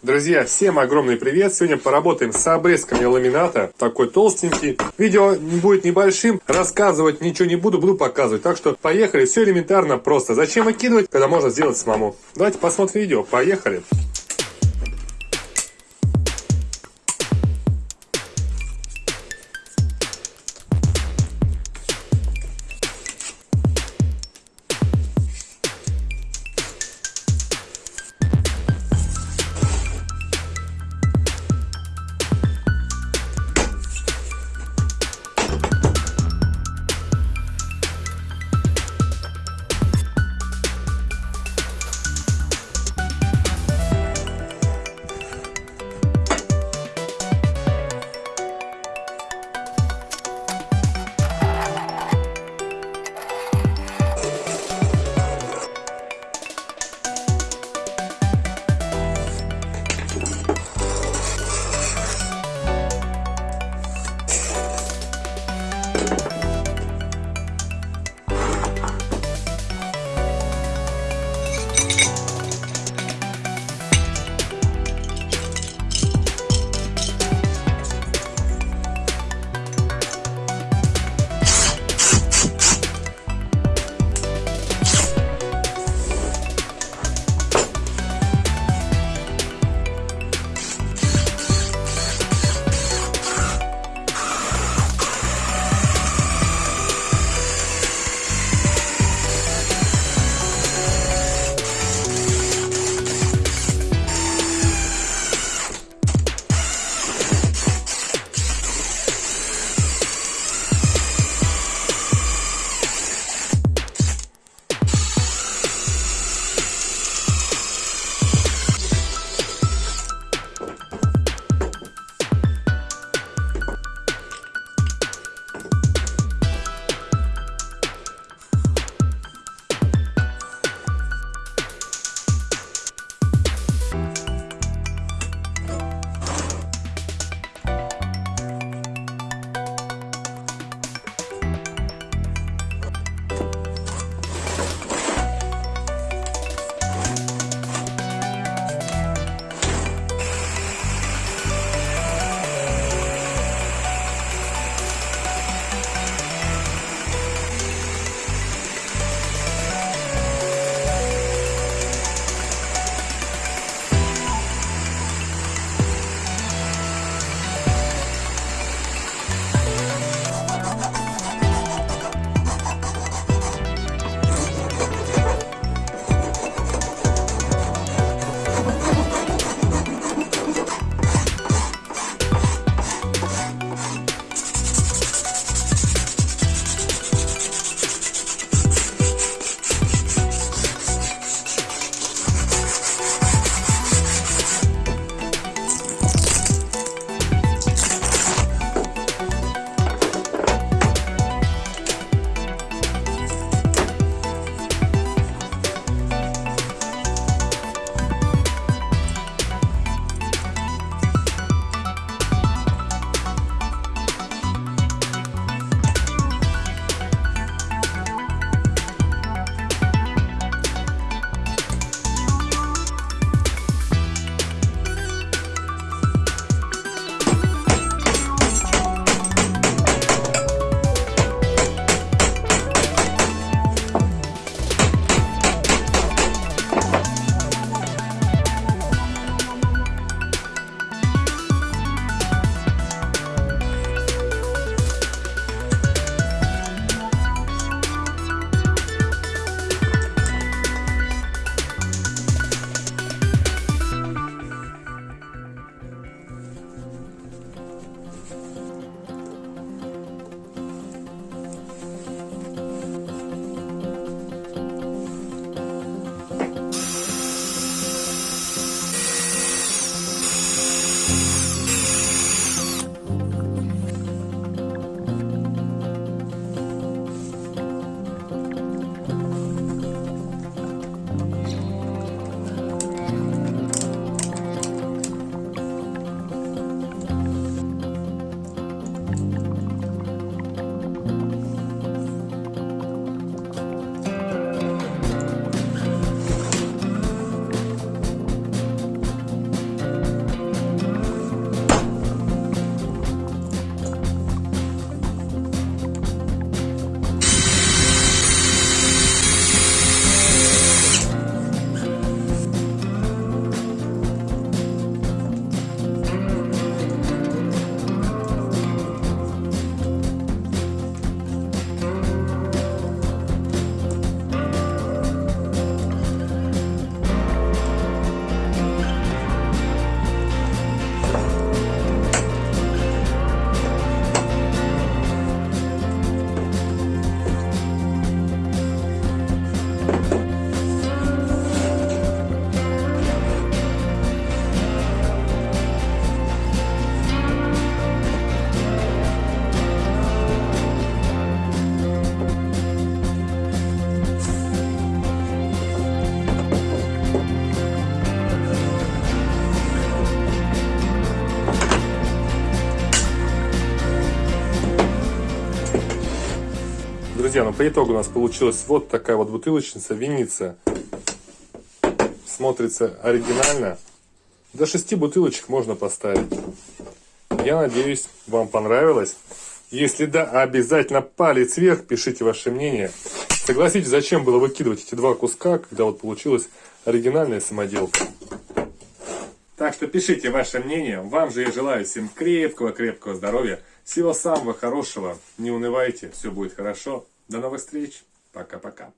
Друзья, всем огромный привет! Сегодня поработаем с обрезками ламината. Такой толстенький. Видео будет небольшим. Рассказывать ничего не буду, буду показывать. Так что поехали. Все элементарно просто. Зачем выкидывать, когда можно сделать самому? Давайте посмотрим видео. Поехали! Друзья, ну по итогу у нас получилась вот такая вот бутылочница, винница. Смотрится оригинально. До шести бутылочек можно поставить. Я надеюсь, вам понравилось. Если да, обязательно палец вверх, пишите ваше мнение. Согласитесь, зачем было выкидывать эти два куска, когда вот получилась оригинальная самоделка. Так что пишите ваше мнение. Вам же я желаю всем крепкого-крепкого здоровья. Всего самого хорошего. Не унывайте, все будет хорошо. До новых встреч. Пока-пока.